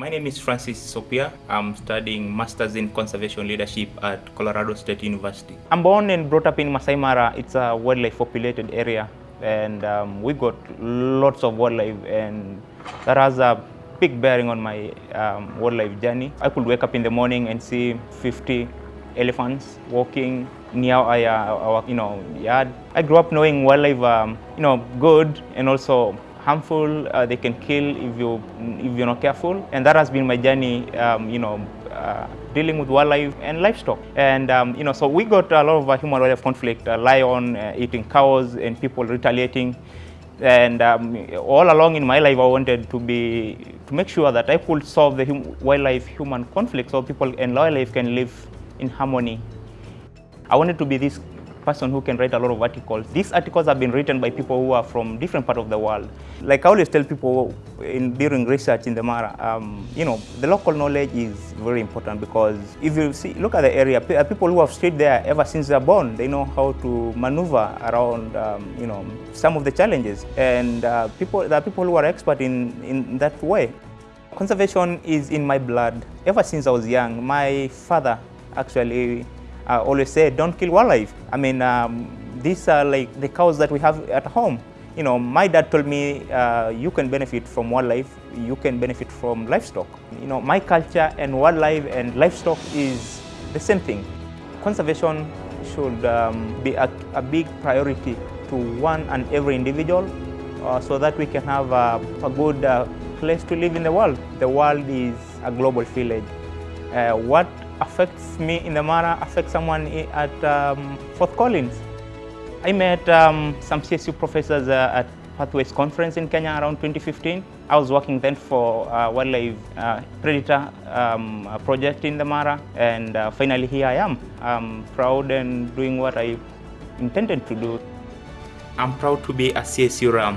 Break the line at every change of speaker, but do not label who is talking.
My name is Francis Sopia. I'm studying Masters in Conservation Leadership at Colorado State University. I'm born and brought up in Masai Mara. It's a wildlife populated area and um, we got lots of wildlife and that has a big bearing on my um, wildlife journey. I could wake up in the morning and see 50 elephants walking near our, our you know, yard. I grew up knowing wildlife, um, you know, good and also harmful. Uh, they can kill if you if you're not careful, and that has been my journey. Um, you know, uh, dealing with wildlife and livestock, and um, you know, so we got a lot of uh, human wildlife conflict. A lion uh, eating cows and people retaliating. And um, all along in my life, I wanted to be to make sure that I could solve the hum wildlife human conflict, so people and wildlife can live in harmony. I wanted to be this person who can write a lot of articles. These articles have been written by people who are from different parts of the world. Like I always tell people in, during research in the Mara, um, you know, the local knowledge is very important because if you see, look at the area, uh, people who have stayed there ever since they're born, they know how to maneuver around, um, you know, some of the challenges. And uh, people, there are people who are expert in, in that way. Conservation is in my blood. Ever since I was young, my father actually uh, always say, don't kill wildlife. I mean, um, these are like the cows that we have at home. You know, my dad told me, uh, you can benefit from wildlife, you can benefit from livestock. You know, my culture and wildlife and livestock is the same thing. Conservation should um, be a, a, big priority to one and every individual uh, so that we can have a, a good uh, place to live in the world. The world is a global village. Uh, what affects me in the Mara affects someone at um, Fort Collins. I met um, some CSU professors uh, at Pathways Conference in Kenya around 2015. I was working then for uh, wildlife uh, predator um, project in the Mara and uh, finally here I am. I'm proud and doing what I intended to do. I'm proud to be a CSU RAM